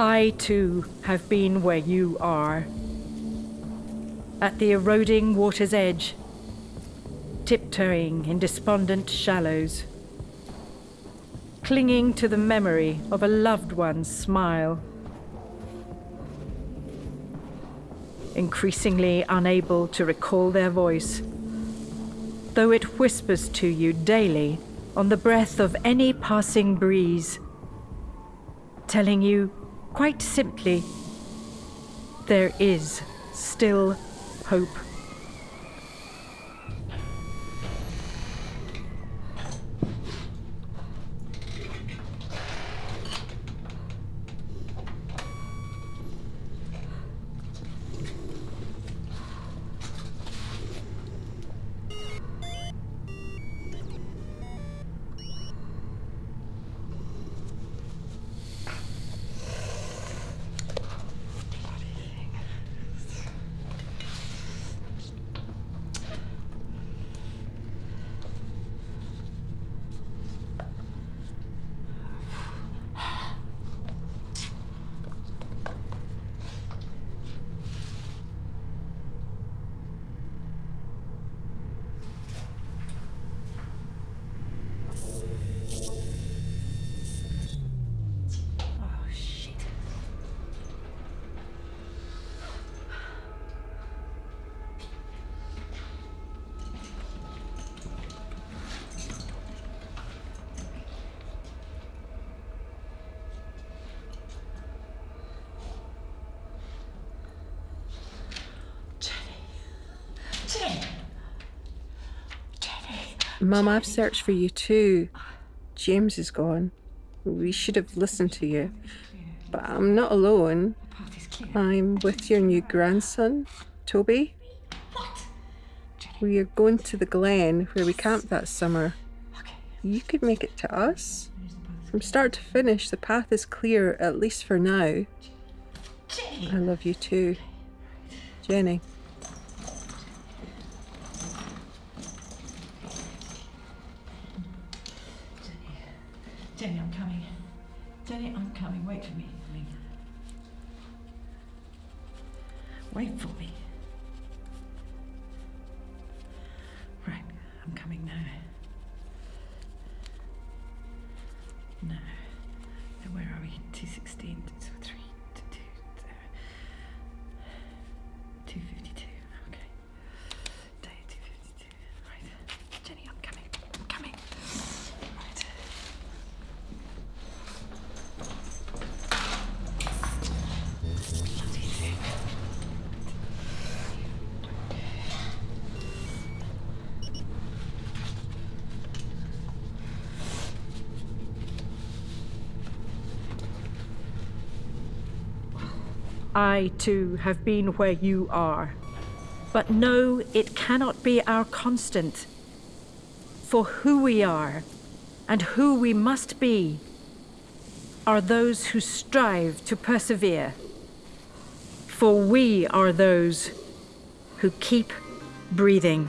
I too have been where you are. At the eroding water's edge, tiptoeing in despondent shallows, clinging to the memory of a loved one's smile. Increasingly unable to recall their voice, though it whispers to you daily on the breath of any passing breeze, telling you Quite simply, there is still hope. Mum, I've searched for you too. James is gone. We should have listened to you. But I'm not alone. I'm with your new grandson, Toby. We are going to the Glen where we camped that summer. You could make it to us. From start to finish, the path is clear, at least for now. I love you too. Jenny. Jenny, I'm coming. Jenny, I'm coming. Wait for me. Wait for me. Right, I'm coming now. No. Now where are we? 216, 3, 2, uh, 252. Okay. Day 252. Right. Jenny, I'm coming. I'm coming. Right. Bloody thing. I too have been where you are. But no, it cannot be our constant. For who we are and who we must be are those who strive to persevere. For we are those who keep breathing.